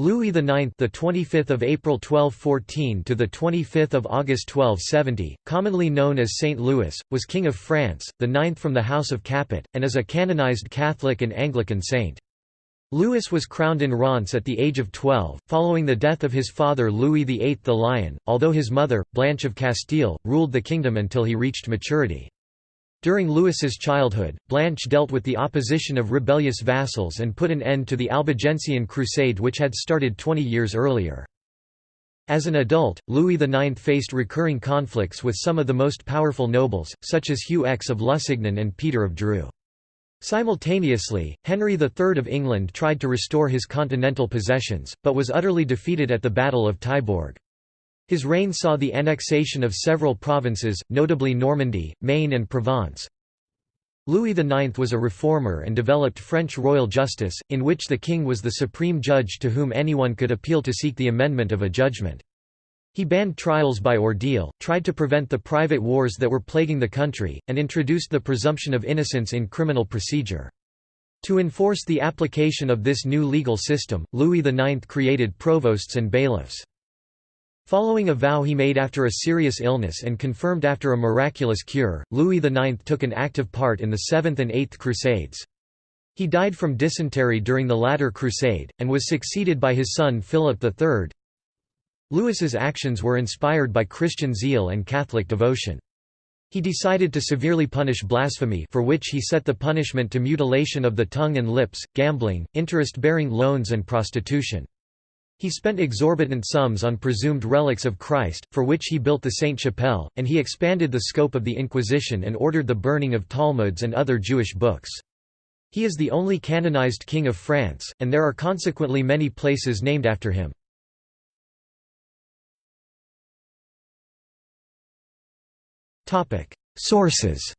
Louis IX, the 25th of April 1214 to the 25th of August 1270, commonly known as Saint Louis, was king of France, the ninth from the House of Capet, and is a canonized Catholic and Anglican saint. Louis was crowned in Reims at the age of 12, following the death of his father Louis VIII the Lion, although his mother, Blanche of Castile, ruled the kingdom until he reached maturity. During Louis's childhood, Blanche dealt with the opposition of rebellious vassals and put an end to the Albigensian Crusade which had started 20 years earlier. As an adult, Louis IX faced recurring conflicts with some of the most powerful nobles, such as Hugh X of Lusignan and Peter of Dreux. Simultaneously, Henry III of England tried to restore his continental possessions, but was utterly defeated at the Battle of Taillebourg. His reign saw the annexation of several provinces, notably Normandy, Maine and Provence. Louis IX was a reformer and developed French royal justice, in which the king was the supreme judge to whom anyone could appeal to seek the amendment of a judgment. He banned trials by ordeal, tried to prevent the private wars that were plaguing the country, and introduced the presumption of innocence in criminal procedure. To enforce the application of this new legal system, Louis IX created provosts and bailiffs. Following a vow he made after a serious illness and confirmed after a miraculous cure, Louis IX took an active part in the Seventh and Eighth Crusades. He died from dysentery during the latter crusade, and was succeeded by his son Philip III. Louis's actions were inspired by Christian zeal and Catholic devotion. He decided to severely punish blasphemy for which he set the punishment to mutilation of the tongue and lips, gambling, interest-bearing loans and prostitution. He spent exorbitant sums on presumed relics of Christ, for which he built the Sainte-Chapelle, and he expanded the scope of the Inquisition and ordered the burning of Talmuds and other Jewish books. He is the only canonized king of France, and there are consequently many places named after him. Sources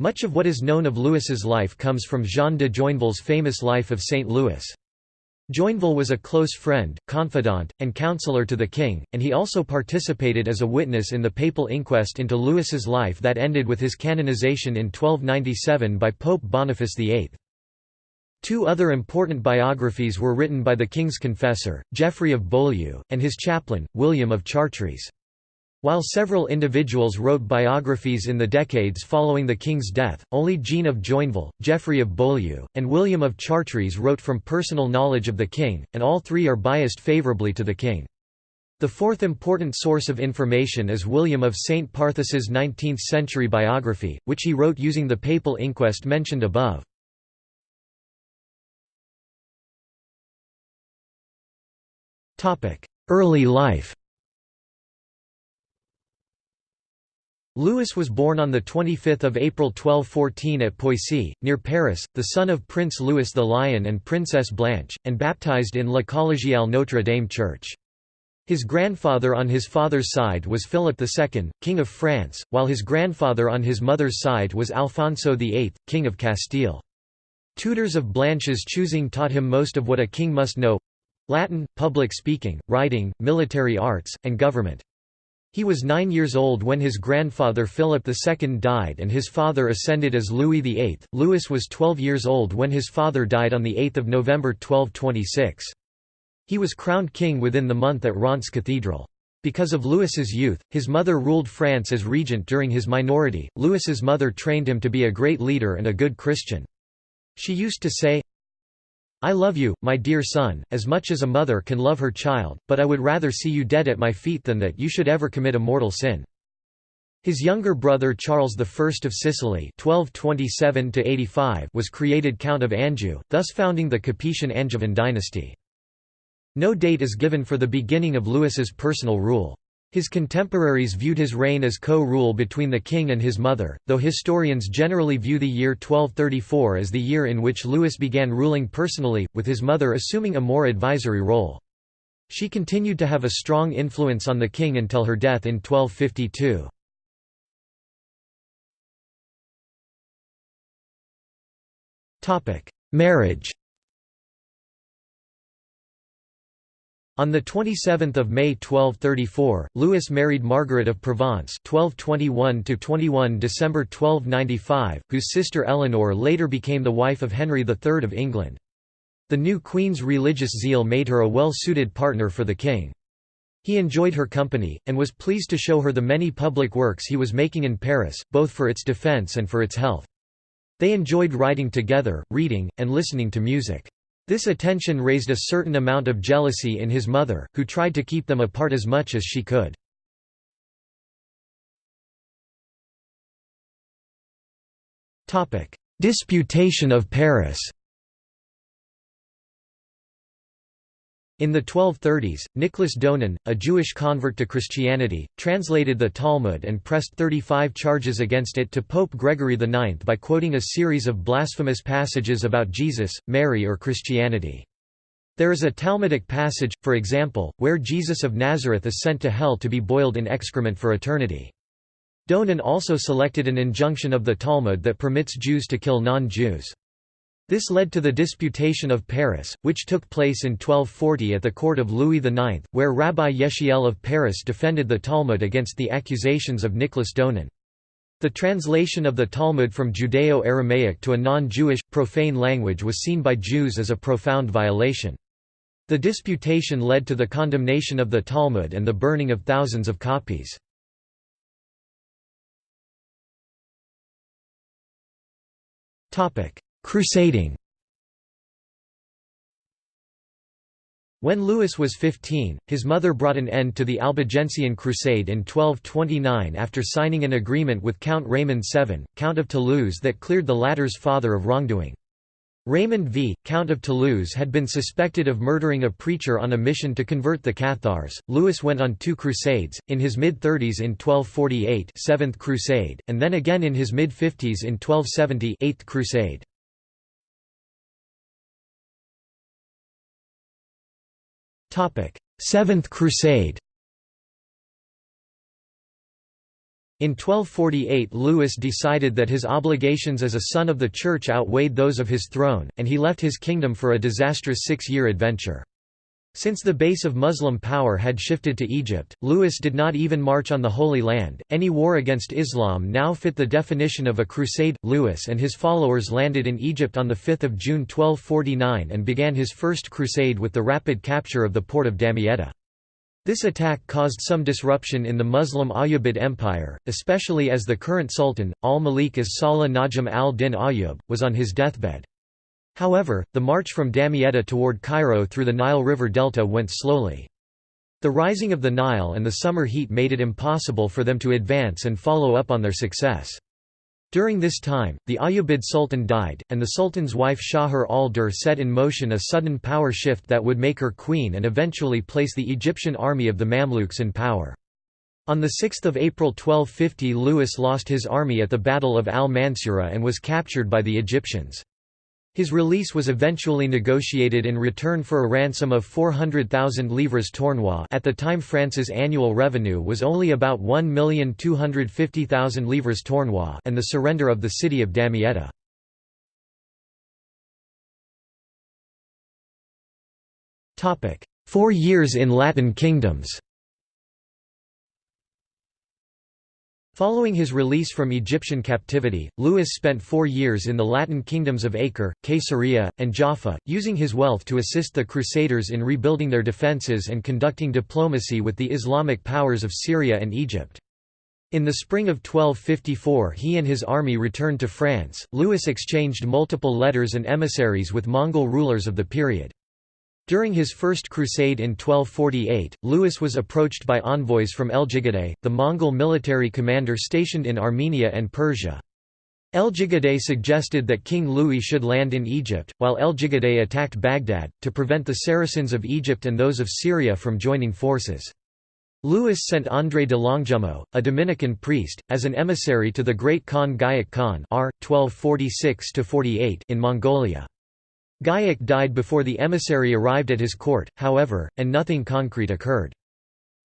Much of what is known of Louis's life comes from Jean de Joinville's famous Life of St. Louis. Joinville was a close friend, confidant, and counselor to the king, and he also participated as a witness in the papal inquest into Louis's life that ended with his canonization in 1297 by Pope Boniface VIII. Two other important biographies were written by the king's confessor, Geoffrey of Beaulieu, and his chaplain, William of Chartres. While several individuals wrote biographies in the decades following the king's death, only Jean of Joinville, Geoffrey of Beaulieu, and William of Chartres wrote from personal knowledge of the king, and all three are biased favourably to the king. The fourth important source of information is William of St. Pathus's 19th-century biography, which he wrote using the papal inquest mentioned above. Early life Louis was born on 25 April 1214 at Poissy, near Paris, the son of Prince Louis the Lion and Princess Blanche, and baptized in La Collégiale Notre Dame Church. His grandfather on his father's side was Philip II, King of France, while his grandfather on his mother's side was Alfonso VIII, King of Castile. Tutors of Blanche's choosing taught him most of what a king must know—Latin, public speaking, writing, military arts, and government. He was nine years old when his grandfather Philip II died and his father ascended as Louis VIII. Louis was 12 years old when his father died on 8 November 1226. He was crowned king within the month at Reims Cathedral. Because of Louis's youth, his mother ruled France as regent during his minority. Louis's mother trained him to be a great leader and a good Christian. She used to say, I love you, my dear son, as much as a mother can love her child, but I would rather see you dead at my feet than that you should ever commit a mortal sin. His younger brother Charles I of Sicily (1227–85) was created Count of Anjou, thus founding the Capetian Angevin dynasty. No date is given for the beginning of Louis's personal rule. His contemporaries viewed his reign as co-rule between the king and his mother, though historians generally view the year 1234 as the year in which Louis began ruling personally, with his mother assuming a more advisory role. She continued to have a strong influence on the king until her death in 1252. Marriage On 27 May 1234, Louis married Margaret of Provence 1221 December 1295, whose sister Eleanor later became the wife of Henry III of England. The new queen's religious zeal made her a well-suited partner for the king. He enjoyed her company, and was pleased to show her the many public works he was making in Paris, both for its defense and for its health. They enjoyed writing together, reading, and listening to music. This attention raised a certain amount of jealousy in his mother, who tried to keep them apart as much as she could. Disputation of Paris In the 1230s, Nicholas Donin, a Jewish convert to Christianity, translated the Talmud and pressed 35 charges against it to Pope Gregory IX by quoting a series of blasphemous passages about Jesus, Mary or Christianity. There is a Talmudic passage, for example, where Jesus of Nazareth is sent to hell to be boiled in excrement for eternity. Donin also selected an injunction of the Talmud that permits Jews to kill non-Jews. This led to the Disputation of Paris, which took place in 1240 at the court of Louis IX, where Rabbi Yechiel of Paris defended the Talmud against the accusations of Nicholas Donin. The translation of the Talmud from Judeo-Aramaic to a non-Jewish, profane language was seen by Jews as a profound violation. The disputation led to the condemnation of the Talmud and the burning of thousands of copies. Crusading When Louis was 15, his mother brought an end to the Albigensian Crusade in 1229 after signing an agreement with Count Raymond VII, Count of Toulouse that cleared the latter's father of wrongdoing. Raymond V, Count of Toulouse had been suspected of murdering a preacher on a mission to convert the Cathars. Louis went on two crusades, in his mid-30s in 1248 Seventh Crusade, and then again in his mid-50s in 1270 Eighth Crusade. Seventh Crusade In 1248 Louis decided that his obligations as a son of the Church outweighed those of his throne, and he left his kingdom for a disastrous six-year adventure. Since the base of Muslim power had shifted to Egypt, Louis did not even march on the Holy Land. Any war against Islam now fit the definition of a crusade. Louis and his followers landed in Egypt on 5 June 1249 and began his first crusade with the rapid capture of the port of Damietta. This attack caused some disruption in the Muslim Ayyubid Empire, especially as the current sultan, al-Malik as-Salih Najm al-Din Ayyub, was on his deathbed. However, the march from Damietta toward Cairo through the Nile River delta went slowly. The rising of the Nile and the summer heat made it impossible for them to advance and follow up on their success. During this time, the Ayyubid Sultan died, and the Sultan's wife Shajar al-Durr set in motion a sudden power shift that would make her queen and eventually place the Egyptian army of the Mamluks in power. On 6 April 1250 Louis lost his army at the Battle of al-Mansura and was captured by the Egyptians. His release was eventually negotiated in return for a ransom of 400,000 livres tournois at the time France's annual revenue was only about 1,250,000 livres tournois and the surrender of the city of Damietta. Four years in Latin kingdoms Following his release from Egyptian captivity, Louis spent four years in the Latin kingdoms of Acre, Caesarea, and Jaffa, using his wealth to assist the Crusaders in rebuilding their defences and conducting diplomacy with the Islamic powers of Syria and Egypt. In the spring of 1254 he and his army returned to France. Louis exchanged multiple letters and emissaries with Mongol rulers of the period. During his first crusade in 1248, Louis was approached by envoys from Eljigidei, the Mongol military commander stationed in Armenia and Persia. Eljigidei suggested that King Louis should land in Egypt, while Eljigidei attacked Baghdad, to prevent the Saracens of Egypt and those of Syria from joining forces. Louis sent André de Longjumeau, a Dominican priest, as an emissary to the great Khan Güyük Khan R. 1246 in Mongolia. Güyük died before the emissary arrived at his court, however, and nothing concrete occurred.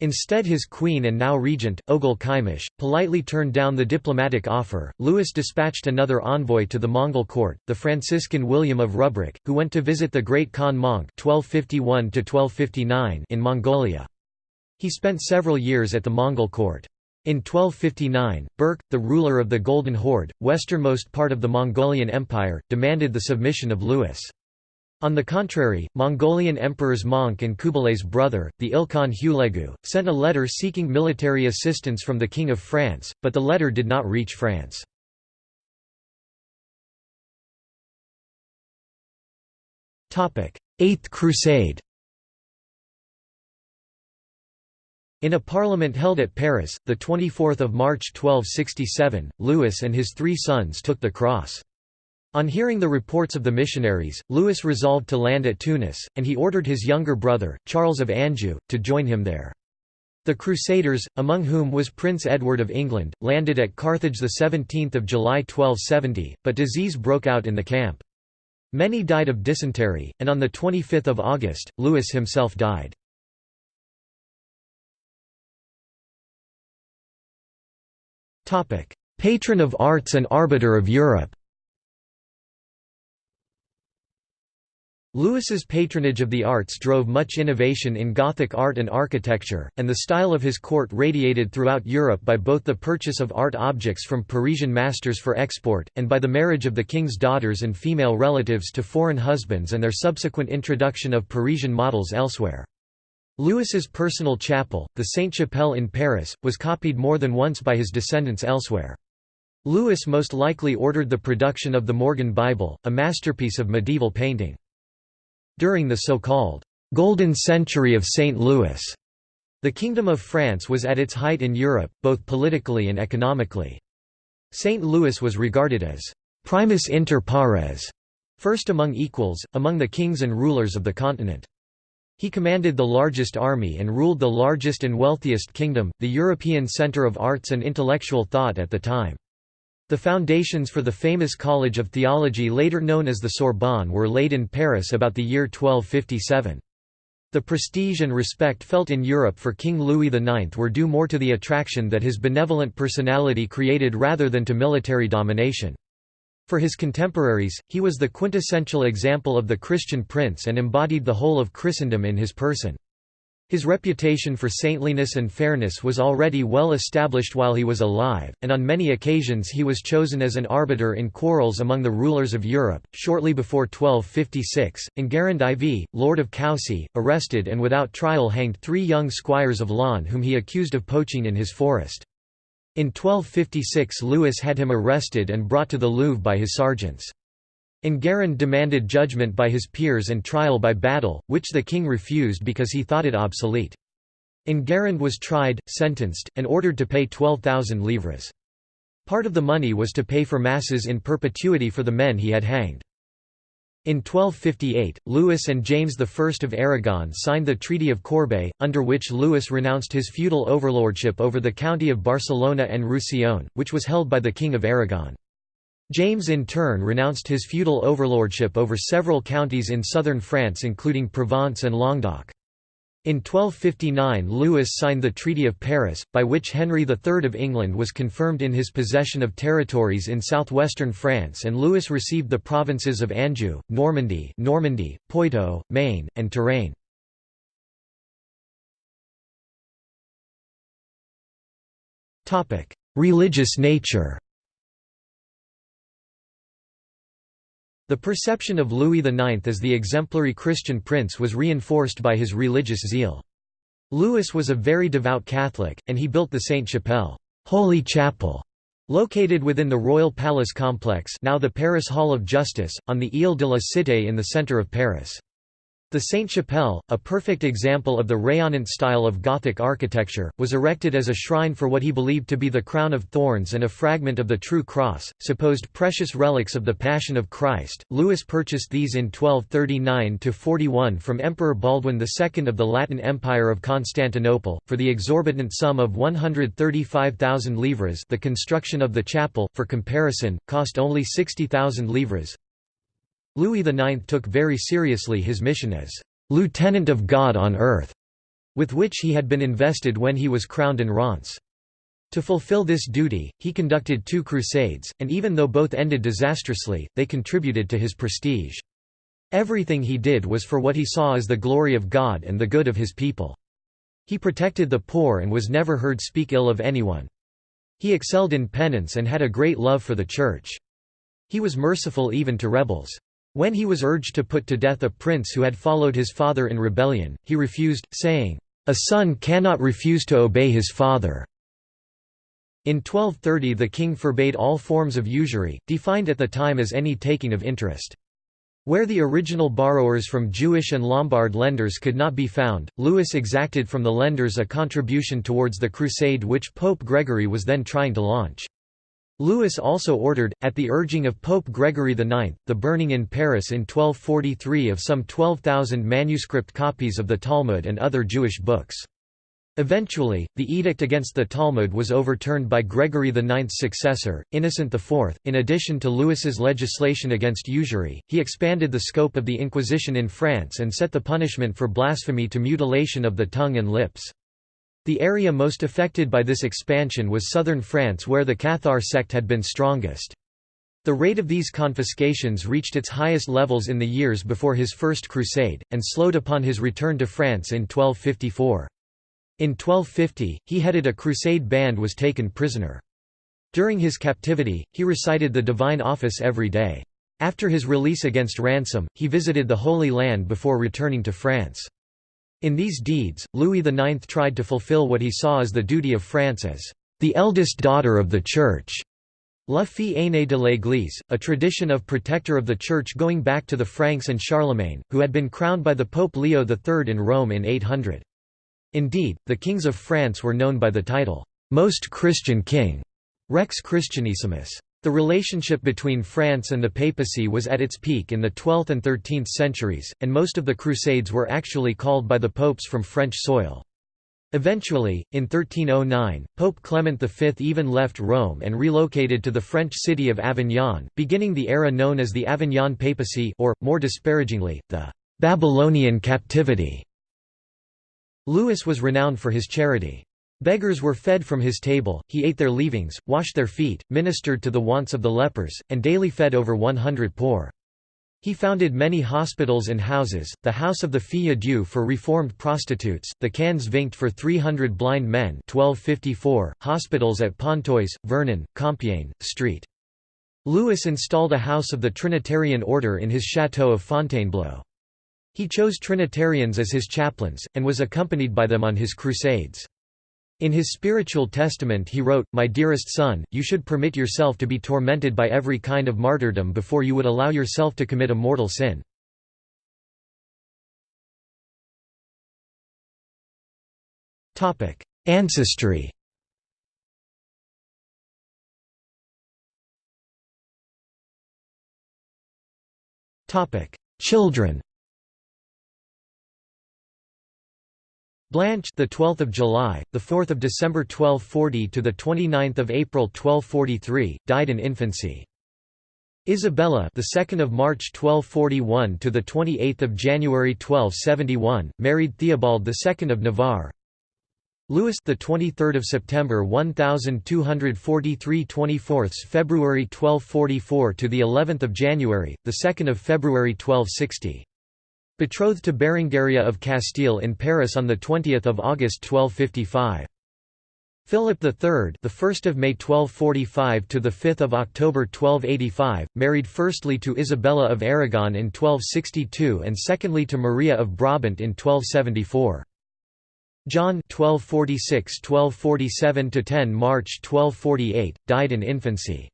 Instead his queen and now regent, Oghul Qaimish, politely turned down the diplomatic offer. Louis dispatched another envoy to the Mongol court, the Franciscan William of Rubruck, who went to visit the great Khan Mongke (1251–1259) in Mongolia. He spent several years at the Mongol court. In 1259, Berke, the ruler of the Golden Horde, westernmost part of the Mongolian Empire, demanded the submission of Louis. On the contrary, Mongolian emperors Mongke and Kublai's brother, the Ilkhan Hulegu, sent a letter seeking military assistance from the King of France, but the letter did not reach France. Eighth Crusade In a parliament held at Paris, 24 March 1267, Louis and his three sons took the cross. On hearing the reports of the missionaries, Louis resolved to land at Tunis, and he ordered his younger brother, Charles of Anjou, to join him there. The Crusaders, among whom was Prince Edward of England, landed at Carthage 17 July 1270, but disease broke out in the camp. Many died of dysentery, and on 25 August, Louis himself died. Patron of arts and arbiter of Europe Louis's patronage of the arts drove much innovation in Gothic art and architecture, and the style of his court radiated throughout Europe by both the purchase of art objects from Parisian masters for export, and by the marriage of the king's daughters and female relatives to foreign husbands and their subsequent introduction of Parisian models elsewhere. Louis's personal chapel, the Sainte-Chapelle in Paris, was copied more than once by his descendants elsewhere. Lewis most likely ordered the production of the Morgan Bible, a masterpiece of medieval painting. During the so-called «Golden Century of St. Louis», the Kingdom of France was at its height in Europe, both politically and economically. St. Louis was regarded as «primus inter pares», first among equals, among the kings and rulers of the continent. He commanded the largest army and ruled the largest and wealthiest kingdom, the European center of arts and intellectual thought at the time. The foundations for the famous College of Theology later known as the Sorbonne were laid in Paris about the year 1257. The prestige and respect felt in Europe for King Louis IX were due more to the attraction that his benevolent personality created rather than to military domination. For his contemporaries, he was the quintessential example of the Christian prince and embodied the whole of Christendom in his person. His reputation for saintliness and fairness was already well established while he was alive, and on many occasions he was chosen as an arbiter in quarrels among the rulers of Europe. Shortly before 1256, Enguerrand IV, Lord of Coucy, arrested and without trial hanged three young squires of Laon whom he accused of poaching in his forest. In 1256 Louis had him arrested and brought to the Louvre by his sergeants. Enguerrand demanded judgment by his peers and trial by battle, which the king refused because he thought it obsolete. Enguerrand was tried, sentenced, and ordered to pay 12,000 livres. Part of the money was to pay for masses in perpetuity for the men he had hanged. In 1258, Louis and James I of Aragon signed the Treaty of Corbeil, under which Louis renounced his feudal overlordship over the county of Barcelona and Roussillon, which was held by the King of Aragon. James in turn renounced his feudal overlordship over several counties in southern France including Provence and Languedoc. In 1259 Louis signed the Treaty of Paris, by which Henry III of England was confirmed in his possession of territories in southwestern France and Louis received the provinces of Anjou, Normandy, Normandy Poitou, Maine, and Touraine. Religious nature The perception of Louis IX as the exemplary Christian prince was reinforced by his religious zeal. Louis was a very devout Catholic, and he built the Sainte-Chapelle Holy Chapel", located within the Royal Palace complex now the Paris Hall of Justice, on the Ile de la Cité in the centre of Paris. The Sainte-Chapelle, a perfect example of the rayonnant style of Gothic architecture, was erected as a shrine for what he believed to be the crown of thorns and a fragment of the true cross, supposed precious relics of the Passion of Christ. Louis purchased these in 1239–41 from Emperor Baldwin II of the Latin Empire of Constantinople, for the exorbitant sum of 135,000 livres the construction of the chapel, for comparison, cost only 60,000 livres. Louis IX took very seriously his mission as «lieutenant of God on earth», with which he had been invested when he was crowned in Reims. To fulfill this duty, he conducted two crusades, and even though both ended disastrously, they contributed to his prestige. Everything he did was for what he saw as the glory of God and the good of his people. He protected the poor and was never heard speak ill of anyone. He excelled in penance and had a great love for the Church. He was merciful even to rebels. When he was urged to put to death a prince who had followed his father in rebellion, he refused, saying, "'A son cannot refuse to obey his father." In 1230 the king forbade all forms of usury, defined at the time as any taking of interest. Where the original borrowers from Jewish and Lombard lenders could not be found, Louis exacted from the lenders a contribution towards the crusade which Pope Gregory was then trying to launch. Louis also ordered, at the urging of Pope Gregory IX, the burning in Paris in 1243 of some 12,000 manuscript copies of the Talmud and other Jewish books. Eventually, the edict against the Talmud was overturned by Gregory IX's successor, Innocent IV. In addition to Louis's legislation against usury, he expanded the scope of the Inquisition in France and set the punishment for blasphemy to mutilation of the tongue and lips. The area most affected by this expansion was southern France where the Cathar sect had been strongest. The rate of these confiscations reached its highest levels in the years before his First Crusade, and slowed upon his return to France in 1254. In 1250, he headed a crusade band was taken prisoner. During his captivity, he recited the divine office every day. After his release against ransom, he visited the Holy Land before returning to France. In these deeds, Louis IX tried to fulfill what he saw as the duty of France as the eldest daughter of the Church. La fille aînée de l'Église, a tradition of protector of the Church going back to the Franks and Charlemagne, who had been crowned by the Pope Leo III in Rome in 800. Indeed, the kings of France were known by the title, "'Most Christian King' Rex Christianissimus. The relationship between France and the papacy was at its peak in the 12th and 13th centuries, and most of the Crusades were actually called by the popes from French soil. Eventually, in 1309, Pope Clement V even left Rome and relocated to the French city of Avignon, beginning the era known as the Avignon Papacy or, more disparagingly, the «Babylonian captivity». Louis was renowned for his charity. Beggars were fed from his table, he ate their leavings, washed their feet, ministered to the wants of the lepers, and daily fed over 100 poor. He founded many hospitals and houses, the House of the Fille Dieu for reformed prostitutes, the Quinze Vingts for 300 blind men 1254, hospitals at Pontoise, Vernon, Compiègne, St. Louis installed a house of the Trinitarian order in his chateau of Fontainebleau. He chose Trinitarians as his chaplains, and was accompanied by them on his crusades. In his spiritual testament he wrote, My dearest son, you should permit yourself to be tormented by every kind of martyrdom before you would allow yourself to commit a mortal sin. Ancestry Children Blanche, the 12th of July, the 4th of December 1240 to the 29th of April 1243, died in infancy. Isabella, the 2nd of March 1241 to the 28th of January 1271, married Theobald II of Navarre. Louis, the 23rd of September 1243 24th February 1244 to the 11th of January, the 2nd of February 1260. Betrothed to Berengaria of Castile in Paris on the 20th of August 1255. Philip III, the 1st of May 1245 to the 5th of October 1285, married firstly to Isabella of Aragon in 1262 and secondly to Maria of Brabant in 1274. John 1246-1247 to 10 March 1248 died in infancy.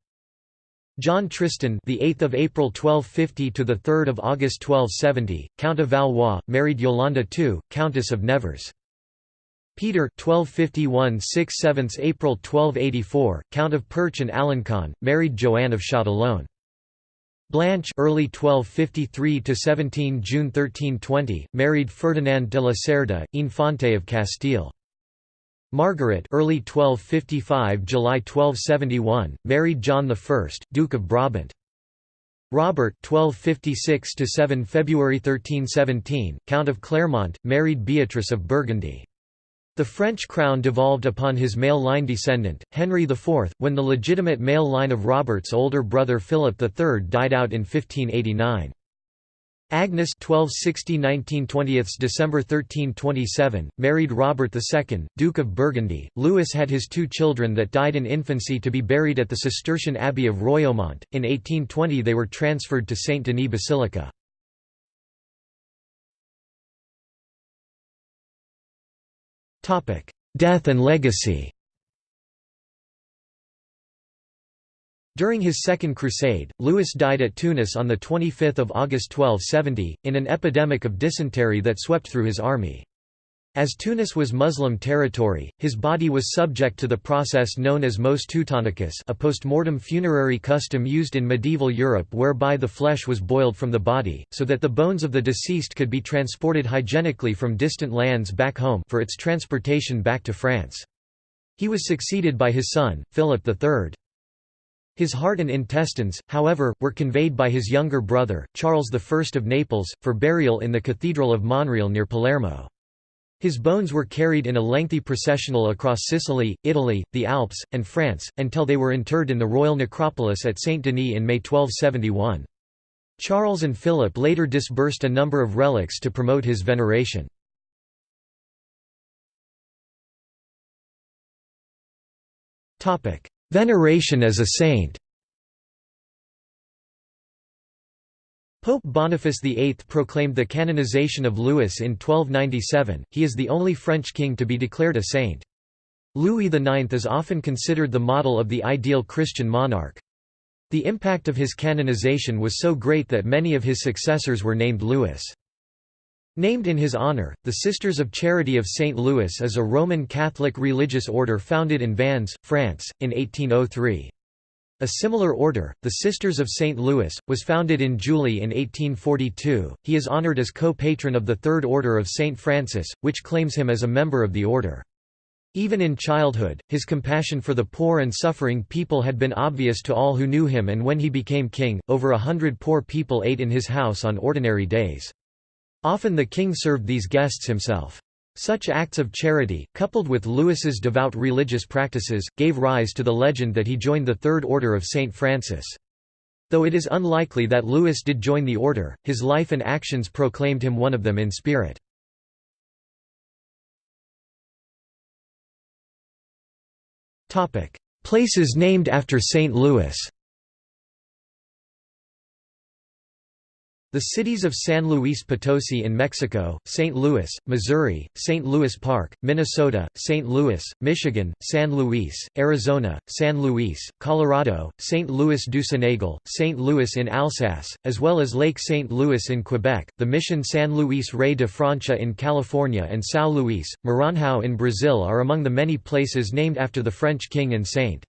John Tristan, the 8th of April 1250 to the 3rd of August 1270, Count of Valois, married Yolanda II, Countess of Nevers. Peter 1251 6 7 April 1284, Count of Perche and Alencon, married Joanne of Châtillon. Blanche early 1253 to 17 June 1320, married Ferdinand de la Cerda, Infante of Castile. Margaret early 1255 July 1271 married John I Duke of Brabant Robert 1256 7 February 1317 Count of Clermont married Beatrice of Burgundy the French crown devolved upon his male line descendant, Henry IV, when the legitimate male line of Robert's older brother Philip III died out in 1589. Agnes 1260–1920 December 1327, married Robert II, Duke of Burgundy. Louis had his two children that died in infancy to be buried at the Cistercian Abbey of Royaumont. In 1820 they were transferred to Saint Denis Basilica. Death and legacy During his Second Crusade, Louis died at Tunis on 25 August 1270, in an epidemic of dysentery that swept through his army. As Tunis was Muslim territory, his body was subject to the process known as mos teutonicus a post-mortem funerary custom used in medieval Europe whereby the flesh was boiled from the body, so that the bones of the deceased could be transported hygienically from distant lands back home for its transportation back to France. He was succeeded by his son, Philip III. His heart and intestines, however, were conveyed by his younger brother, Charles I of Naples, for burial in the Cathedral of Monreale near Palermo. His bones were carried in a lengthy processional across Sicily, Italy, the Alps, and France, until they were interred in the royal necropolis at Saint-Denis in May 1271. Charles and Philip later disbursed a number of relics to promote his veneration. Veneration as a saint Pope Boniface VIII proclaimed the canonization of Louis in 1297, he is the only French king to be declared a saint. Louis IX is often considered the model of the ideal Christian monarch. The impact of his canonization was so great that many of his successors were named Louis. Named in his honor, the Sisters of Charity of St. Louis is a Roman Catholic religious order founded in Vannes, France, in 1803. A similar order, the Sisters of St. Louis, was founded in Juilly in 1842. He is honored as co-patron of the Third Order of St. Francis, which claims him as a member of the order. Even in childhood, his compassion for the poor and suffering people had been obvious to all who knew him and when he became king, over a hundred poor people ate in his house on ordinary days. Often the king served these guests himself. Such acts of charity, coupled with Louis's devout religious practices, gave rise to the legend that he joined the Third Order of St. Francis. Though it is unlikely that Louis did join the order, his life and actions proclaimed him one of them in spirit. Places named after St. Louis The cities of San Luis Potosi in Mexico, St. Louis, Missouri, St. Louis Park, Minnesota, St. Louis, Michigan, San Luis, Arizona, San Luis, Colorado, St. Louis du Sénégal, St. Louis in Alsace, as well as Lake St. Louis in Quebec, the Mission San Luis Rey de Francia in California and São Luís, Maranhão in Brazil are among the many places named after the French king and saint.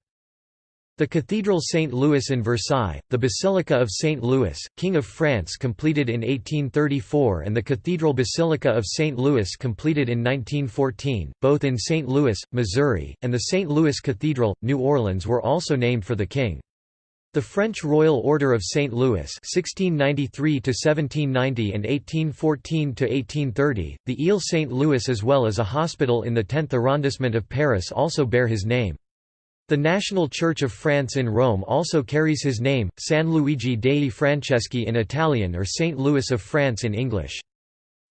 The Cathedral St. Louis in Versailles, the Basilica of St. Louis, King of France completed in 1834 and the Cathedral Basilica of St. Louis completed in 1914, both in St. Louis, Missouri, and the St. Louis Cathedral, New Orleans were also named for the king. The French Royal Order of St. Louis (1693–1790) and (1814–1830), the Ile St. Louis, as well as a hospital in the 10th arrondissement of Paris, also bear his name. The National Church of France in Rome also carries his name, San Luigi dei Francesi in Italian or Saint Louis of France in English.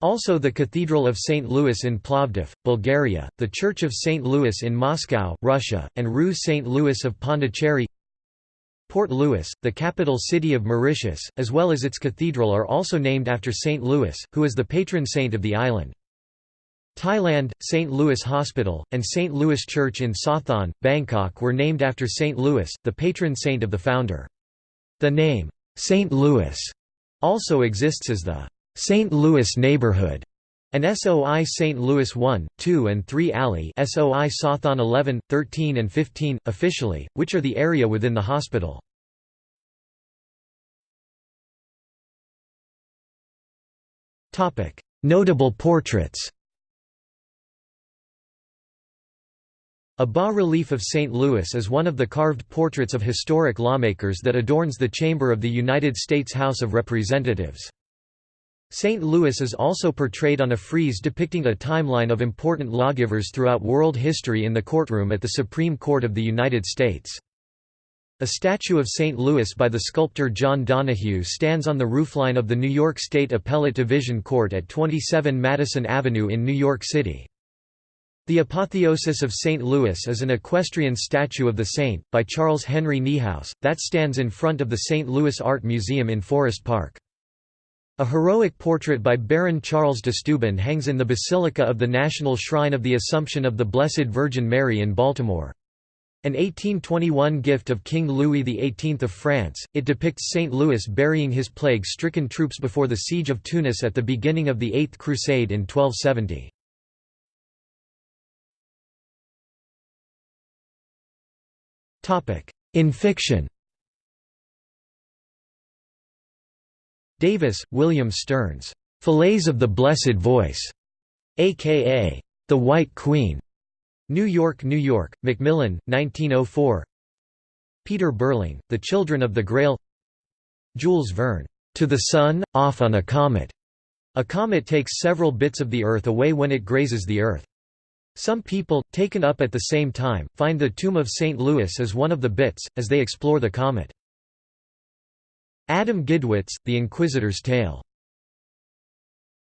Also the Cathedral of St. Louis in Plovdiv, Bulgaria, the Church of St. Louis in Moscow, Russia, and Rue St. Louis of Pondicherry. Port Louis, the capital city of Mauritius, as well as its cathedral are also named after St. Louis, who is the patron saint of the island. Thailand, St. Louis Hospital, and St. Louis Church in Sathon, Bangkok were named after St. Louis, the patron saint of the founder. The name, St. Louis, also exists as the St. Louis neighborhood, and SOI St. Louis 1, 2 and 3 Alley SOI Sathon 11, 13 and 15, officially, which are the area within the hospital. Notable portraits A bas-relief of St. Louis is one of the carved portraits of historic lawmakers that adorns the chamber of the United States House of Representatives. St. Louis is also portrayed on a frieze depicting a timeline of important lawgivers throughout world history in the courtroom at the Supreme Court of the United States. A statue of St. Louis by the sculptor John Donoghue stands on the roofline of the New York State Appellate Division Court at 27 Madison Avenue in New York City. The Apotheosis of St. Louis is an equestrian statue of the saint, by Charles Henry Niehaus, that stands in front of the St. Louis Art Museum in Forest Park. A heroic portrait by Baron Charles de Steuben hangs in the Basilica of the National Shrine of the Assumption of the Blessed Virgin Mary in Baltimore. An 1821 gift of King Louis XVIII of France, it depicts St. Louis burying his plague-stricken troops before the siege of Tunis at the beginning of the Eighth Crusade in 1270. In fiction. Davis, William Stearns, "'Falaise of the Blessed Voice", a.k.a. "'The White Queen' New York, New York, Macmillan, 1904 Peter Berling, The Children of the Grail. Jules Verne, "'To the Sun, Off on a Comet' A comet takes several bits of the Earth away when it grazes the Earth. Some people, taken up at the same time, find the tomb of St. Louis as one of the bits, as they explore the comet. Adam Gidwitz, The Inquisitor's Tale